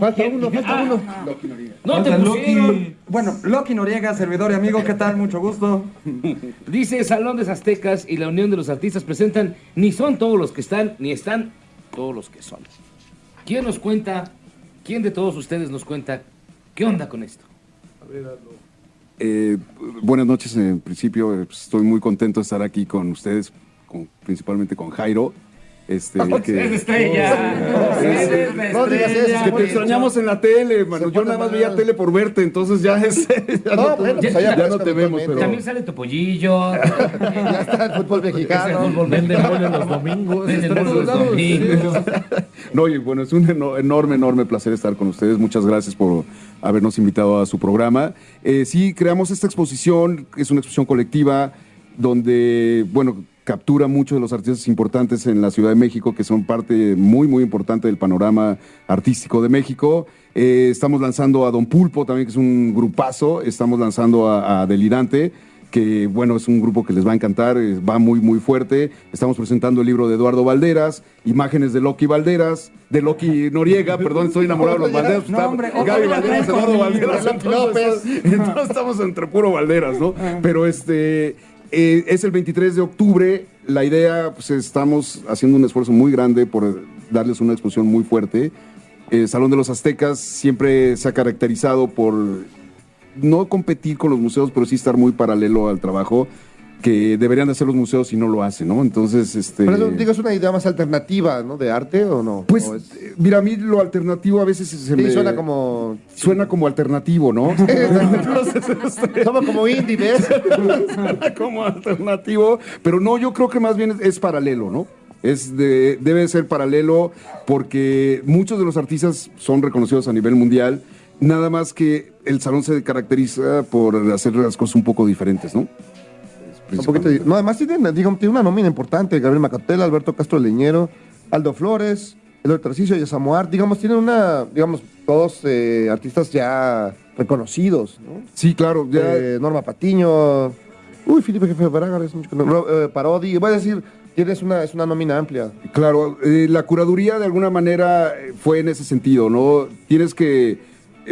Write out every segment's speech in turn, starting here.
Falta uno, falta uno. No te pusieron. Bueno, Loki Noriega, servidor y amigo, ¿qué tal? Mucho gusto. Dice Salón de Aztecas y la Unión de los Artistas presentan ni son todos los que están, ni están todos los que son. ¿Quién nos cuenta, quién de todos ustedes nos cuenta qué onda con esto? Eh, buenas noches, en principio eh, estoy muy contento de estar aquí con ustedes, con- principalmente con Jairo. Este, que, estrella! ¡Eres la No digas estrella! eso, que te extrañamos en la tele, mano. Yo nada más mal. veía tele por verte, entonces ya es. ya No, no, bueno, pues ya- allá ya aparezco no te vemos, pero- También sale Topollillo. Ya está el fútbol mexicano. Venden mole los domingos. Venden los domingos. No, y bueno, es un eno- enorme, enorme placer estar con ustedes. Muchas gracias por habernos invitado a su programa. Eh, sí, creamos esta exposición, es una exposición colectiva donde, bueno, captura muchos de los artistas importantes en la Ciudad de México, que son parte muy, muy importante del panorama artístico de México. Eh, estamos lanzando a Don Pulpo también, que es un grupazo. Estamos lanzando a, a Delirante que bueno, es un grupo que les va a encantar, eh, va muy, muy fuerte. Estamos presentando el libro de Eduardo Valderas, imágenes de Loki Valderas, de Loki Noriega, perdón, estoy enamorado de los Valderas. No, está hombre, Gaby Valderas, Eduardo Valderas, Loki entonces, entonces estamos entre puro Valderas, ¿no? Pero este, eh, es el 23 de octubre, la idea, pues estamos haciendo un esfuerzo muy grande por darles una exposición muy fuerte. El Salón de los Aztecas siempre se ha caracterizado por no competir con los museos, pero sí estar muy paralelo al trabajo que deberían de hacer los museos y no lo hacen, ¿no? Entonces, este... Pero eso, digo, es una idea más alternativa, ¿no? De arte o no? pues, ¿O es- eh, mira, a mí lo alternativo a veces se sí, me... suena como. Suena como alternativo, ¿no? Entonces, este, Somos como indie, ¿ves? suena como alternativo, pero no, yo creo que más bien es, es paralelo, ¿no? Es de, debe ser paralelo porque muchos de los artistas son reconocidos a nivel mundial, nada más que el salón se caracteriza por hacer las cosas un poco diferentes, ¿no? Poquito no, además tiene, digo, tiene una nómina importante. Gabriel Macatela, Alberto Castro Leñero, Aldo Flores, el Tarcisio y Samoar. Digamos, tienen una, digamos, todos eh, artistas ya reconocidos, ¿no? Sí, claro, ya... Eh, Norma Patiño, uy, Felipe Jefe Braga, es mucho que no- Ro- eh, Parodi, voy a decir, tienes una, es una nómina amplia. Claro, eh, la curaduría de alguna manera fue en ese sentido, ¿no? Tienes que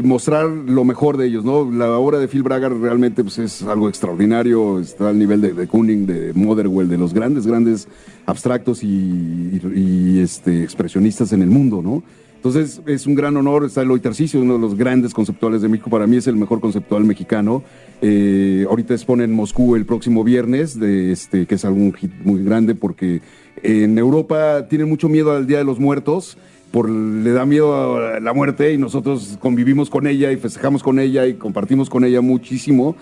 mostrar lo mejor de ellos, ¿no? La obra de Phil Braga realmente pues, es algo extraordinario, está al nivel de, de Kuning, de Motherwell, de los grandes, grandes abstractos y, este, expresionistas en el mundo, ¿no? Entonces es un gran honor, está Eloy Tarcisio, uno de los grandes conceptuales de México, para mí es el mejor conceptual mexicano. Eh, ahorita expone en Moscú el próximo viernes, de este, que es algún hit muy grande porque en Europa tienen mucho miedo al Día de los Muertos, por, le da miedo a la muerte y nosotros convivimos con ella y festejamos con ella y compartimos con ella muchísimo.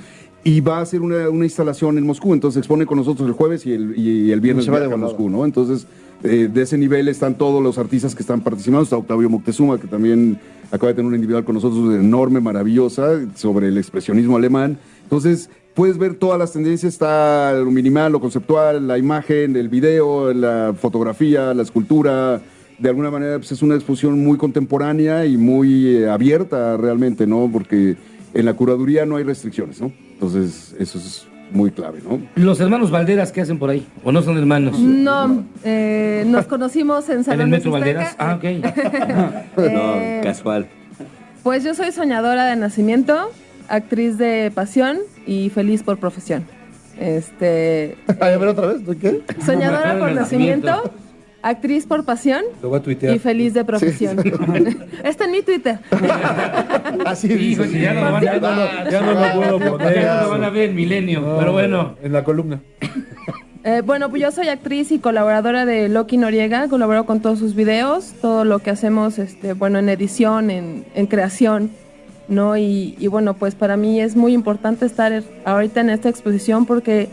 Y va a hacer una, una instalación en Moscú, entonces expone con nosotros el jueves y el, y el viernes Se va a. Moscú, ¿no? Entonces, eh, de ese nivel están todos los artistas que están participando. Está Octavio Moctezuma, que también acaba de tener una individual con nosotros enorme, maravillosa, sobre el expresionismo alemán. Entonces, puedes ver todas las tendencias. Está lo minimal, lo conceptual, la imagen, el video, la fotografía, la escultura. De alguna manera, pues, es una exposición muy contemporánea y muy eh, abierta realmente, ¿no? Porque en la curaduría no hay restricciones, ¿no? Entonces, eso es muy clave, ¿no? Los hermanos Valderas, ¿qué hacen por ahí? ¿O no son hermanos? No, eh, nos conocimos en ¿En Salón el de Metro. Valderas? Ah, ok. Eh, Casual. Pues yo soy soñadora de nacimiento, actriz de pasión y feliz por profesión. Este, Ay, a ver otra vez, ¿de qué? soñadora por nacimiento. Actriz por pasión Lo voy a tuitear. y feliz de profesión. Está en mi Twitter. Así dice. que ya no lo van Ya a no, ya no lo puedo poner. Ya no lo van a ver en Milenio, No, pero bueno. En la columna. Eh, bueno, pues yo soy actriz y colaboradora de Loki Noriega, colaboro con todos sus videos, todo lo que hacemos, este, bueno, en edición, en, en creación, ¿no? Y, y bueno, pues para mí es muy importante estar ahorita en esta exposición porque,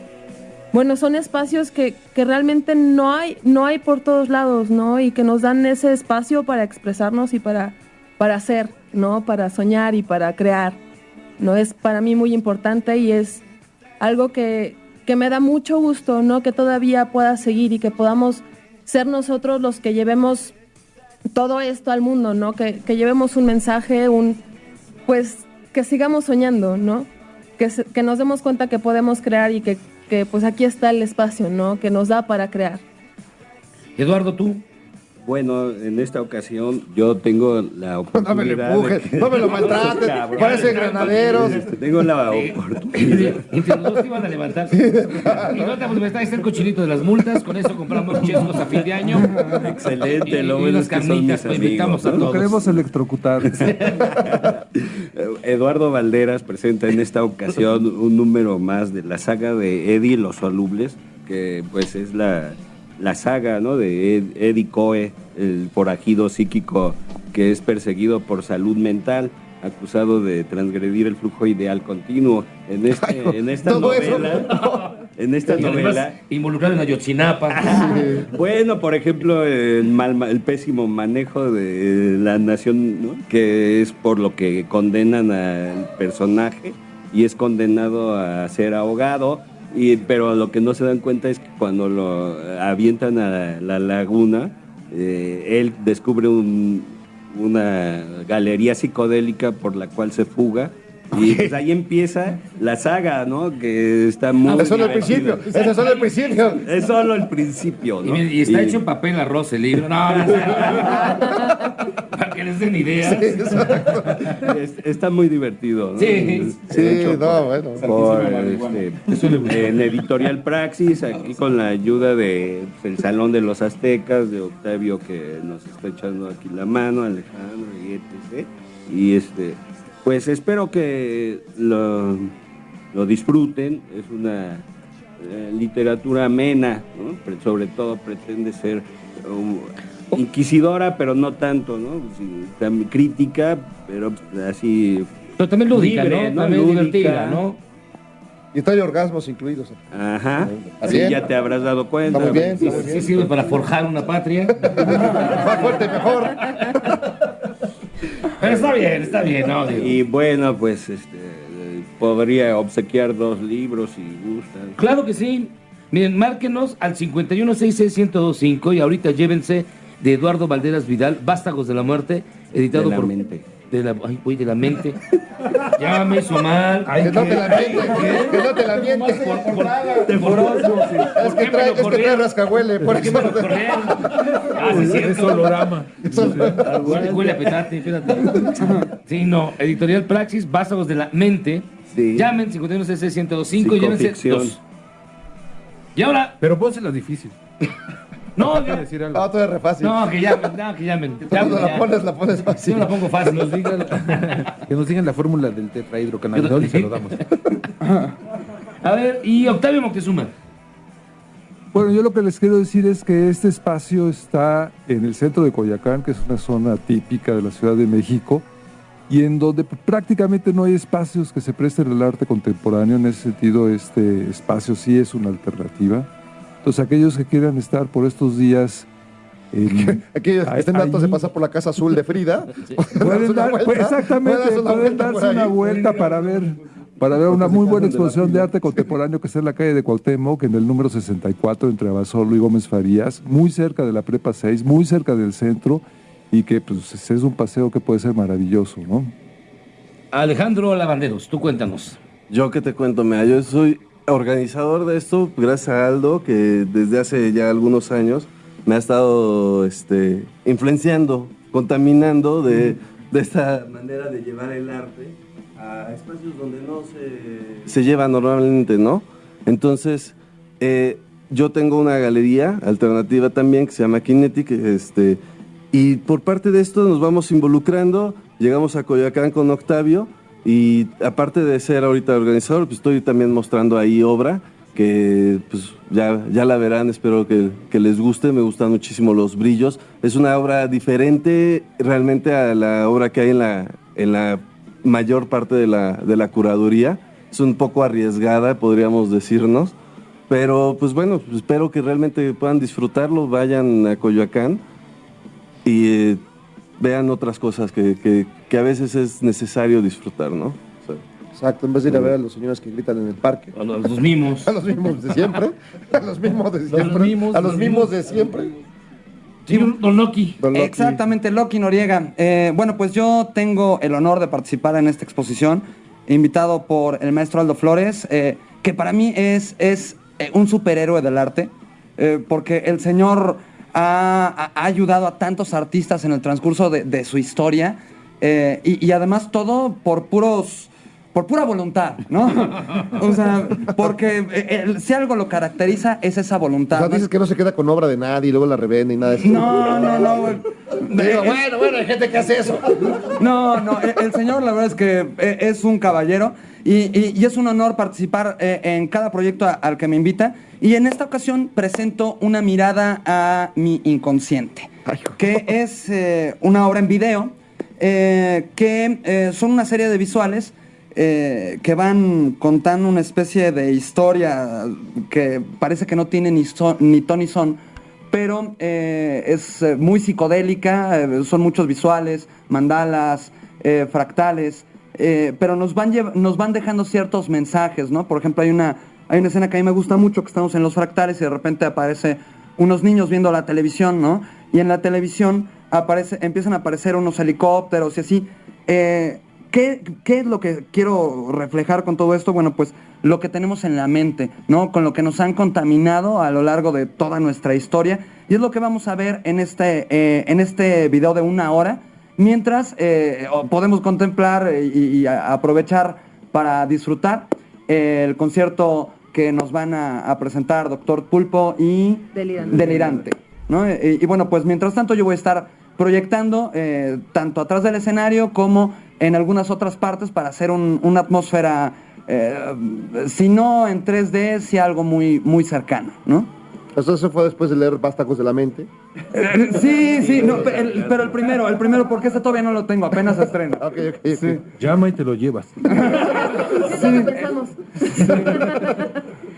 bueno, son espacios que, que realmente no hay, no hay por todos lados, ¿no? Y que nos dan ese espacio para expresarnos y para, para hacer, ¿no? Para soñar y para crear, ¿no? Es para mí muy importante y es algo que, que me da mucho gusto, ¿no? Que todavía pueda seguir y que podamos ser nosotros los que llevemos todo esto al mundo, ¿no? Que, que llevemos un mensaje, un pues que sigamos soñando, ¿no? Que, nos demos cuenta que podemos crear y que, que, pues aquí está el espacio, ¿no? Que nos da para crear. Eduardo, tú. Bueno, en esta ocasión yo tengo la No me oportunidad. lo empuje, de que- no me lo maltrates, Cabrón. parece granaderos. Tengo la oportunidad. Entre los dos te iban a levantar. Y no te pues, está el cochinito de las multas. Con eso compramos chescos a fin de año. Excelente, Y, lo bueno es que son mis pues invitamos a ¿no? Lo todos. queremos electrocutar. Eduardo Valderas presenta en esta ocasión un número más de la saga de Eddie y los solubles, que pues es la, la saga ¿no? de Ed- Eddie Coe, el forajido psíquico que es perseguido por salud mental, acusado de transgredir el flujo ideal continuo. En, este, en esta novela, en esta novela involucrado en Ayotzinapa. bueno, por ejemplo, el, mal, el pésimo manejo de la nación, ¿no? que es por lo que condenan al personaje y es condenado a ser ahogado. Y, pero lo que no se dan cuenta es que cuando lo avientan a la laguna, eh, él descubre un- una galería psicodélica por la cual se fuga. Y pues ahí empieza la saga, ¿no? Que está muy... Ese es solo el principio, es solo el principio. Es solo el principio, Y, ¿no? y está Y- hecho en papel arroz el libro. No, no sé. Para que les den ideas. es- está muy divertido, ¿no? Sí. Sí, hecho no, bueno. por, este, en Editorial Praxis, aquí con la ayuda de pues, el Salón de los Aztecas, de Octavio que nos está echando aquí la mano, Alejandro y etc. Y este, pues espero que lo, lo disfruten, es una eh, literatura amena, ¿no? Sobre todo pretende ser um, inquisidora, pero no tanto, ¿no? Sí, también crítica, pero así Pero también lúdica, Libre, ¿no? ¿no? También Lúdica. divertida, ¿no? Y trae orgasmos incluidos. Ajá. Está Sí, bien. ya te habrás dado cuenta. Está muy bien, Sí, está muy sí bien. sirve para forjar una patria. Más fuerte, mejor. Pero está bien, está bien, ¿no? Digo. Y bueno, pues este podría obsequiar dos libros si gustan. Claro que sí. Miren, márquenos al 5166125 y ahorita llévense de Eduardo Valderas Vidal, Vástagos de la Muerte, editado De la por... mente. De la, ay, güey, de la mente. ya me hizo mal. Que no te la mientes, que no te la mientes. Es que trae, es que trae rascahuele, por ¿Por eso. me lo corrieron? Ah, sí, es olorama. Huele, huele a petate, espérate. Sí, no. Editorial Praxis, Vástagos de la Mente. Sí. Llamen 5166125 y llévense dos. Y ahora, Pero pónsela difícil. no, Quiero ya- decir algo. No, todo es re fácil. no, que llamen, no, que llamen. Cuando la pones, la pones Yo fácil. la pongo Que fácil. nos digan, que nos digan la fórmula del tetrahidrocannabinol y se lo damos. A ver, y Octavio Moctezuma. Bueno, yo lo que les quiero decir es que este espacio está en el centro de Coyacán, que es una zona típica de la Ciudad de México, y en donde prácticamente no hay espacios que se presten al arte contemporáneo. En ese sentido, este espacio sí es una alternativa. Entonces, aquellos que quieran estar por estos días en- Aquí estén datos de pasar por la casa azul de Frida. pueden dar, pues, exactamente, pueden darse una vuelta para ver, para ver una muy buena exposición de arte contemporáneo que está en la calle de Cuauhtémoc, en el número 64, entre Abasolo y Gómez Farías, muy cerca de la Prepa 6, muy cerca del centro, y que pues, es un paseo que puede ser maravilloso, ¿no? Alejandro Lavanderos, tú cuéntanos. Yo que te cuento, mira, yo soy organizador de esto gracias a Aldo, que desde hace ya algunos años me ha estado este, influenciando, contaminando de, de esta manera de llevar el arte a espacios donde no se, se lleva normalmente, ¿no? Entonces, eh, yo tengo una galería alternativa también que se llama Kinetic, este, y por parte de esto nos vamos involucrando, llegamos a Coyoacán con Octavio, y aparte de ser ahorita organizador, pues estoy también mostrando ahí obra que pues ya, ya la verán, espero que, que les guste, me gustan muchísimo los brillos. Es una obra diferente realmente a la obra que hay en la, en la mayor parte de la, de la curaduría. Es un poco arriesgada, podríamos decirnos, pero pues bueno, espero que realmente puedan disfrutarlo, vayan a Coyoacán y eh, vean otras cosas que, que- que a veces es necesario disfrutar, ¿no? O sea, Exacto, en vez de ir a ver a los señores que gritan en el parque. A los, los mimos. A los mismos de siempre. A los mismos de siempre. mimos, a los los mismos de siempre. Sí, Don Loki. Don Loki. Exactamente, Loki Noriega. Eh, bueno, pues yo tengo el honor de participar en esta exposición, invitado por el maestro Aldo Flores, eh, que para mí es, es eh, un superhéroe del arte, eh, porque el señor ha, ayudado a tantos artistas en el transcurso de, de su historia eh, y, y además todo por puros por pura voluntad, ¿no? O sea, porque eh, si algo lo caracteriza es esa O voluntad. sea, ¿no? dices que no se queda con obra de nadie y luego la revende y nada de eso. No, no, no, güey. Digo, bueno, bueno, hay gente que hace eso. No, no, el, el señor la verdad es que eh, es un caballero y, y- y es un honor participar eh, en cada proyecto al que me invita. Y en esta ocasión presento una mirada a mi inconsciente, que es eh, una obra en video, eh, que eh, son una serie de visuales eh, que van contando una especie de historia que parece que no tiene ni, son- ni ton ni son, pero eh, es eh, muy psicodélica, eh, son muchos visuales, mandalas, fractales, pero nos van, nos van dejando ciertos mensajes, ¿no? Por ejemplo, hay una, hay una escena que a mí me gusta mucho, que estamos en los fractales y de repente aparece unos niños viendo la televisión, ¿no? Y en la televisión aparece, empiezan a aparecer unos helicópteros y así. ¿Qué, qué es lo que quiero reflejar con todo esto? Bueno, pues lo que tenemos en la mente, ¿no? Con lo que nos han contaminado a lo largo de toda nuestra historia. Y es lo que vamos a ver en este, eh, en este video de una hora, mientras eh, podemos contemplar eh, y, aprovechar para disfrutar el concierto que nos van a, a presentar Doctor Pulpo y Delirante. Delirante, ¿no? Y bueno, pues mientras tanto yo voy a estar proyectando eh, tanto atrás del escenario como en algunas otras partes para hacer un- una atmósfera, eh, si no en 3D, si algo muy, muy cercano, ¿no? Eso, fue después de leer Vástagos de la Mente. Sí, sí, no, el- pero el primero, el primero, porque este todavía no lo tengo, apenas se estrena. Ok, ok, ok. Llama y te lo llevas. Sí, pensamos.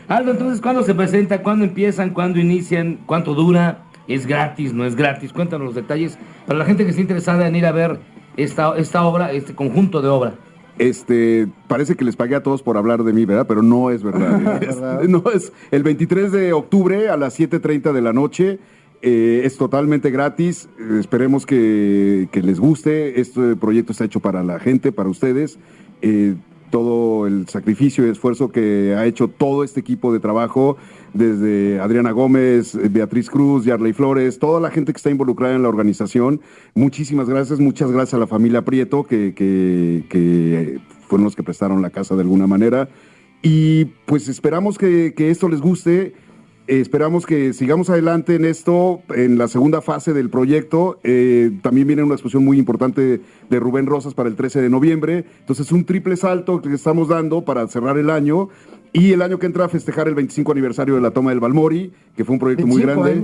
Aldo, entonces, ¿cuándo se presenta? ¿Cuándo empiezan? ¿Cuándo inician? ¿Cuánto dura? ¿Es gratis? ¿No es gratis? Cuéntanos los detalles para la gente que esté interesada en ir a ver esta, esta obra, este conjunto de obra. Este, parece que les pagué a todos por hablar de mí, ¿verdad? Pero no es verdad. Es- no es el 23 de octubre a las 7.30 de la noche. eh, es totalmente gratis. eh, esperemos que, que les guste. Este proyecto está hecho para la gente, para ustedes. Eh, todo el sacrificio y esfuerzo que ha hecho todo este equipo de trabajo, desde Adriana Gómez, eh, Beatriz Cruz, Yarley Flores, toda la gente que está involucrada en la organización. Muchísimas gracias, muchas gracias a la familia Prieto, que, que- fueron los que prestaron la casa de alguna manera. Y pues esperamos que, esto les guste. Esperamos que sigamos adelante en esto, en la segunda fase del proyecto. Eh, también viene una exposición muy importante de Rubén Rosas para el 13 de noviembre. Entonces, un triple salto que estamos dando para cerrar el año. Y el año que entra a festejar el 25 aniversario de la toma del Balmori, que fue un proyecto muy 25 grande.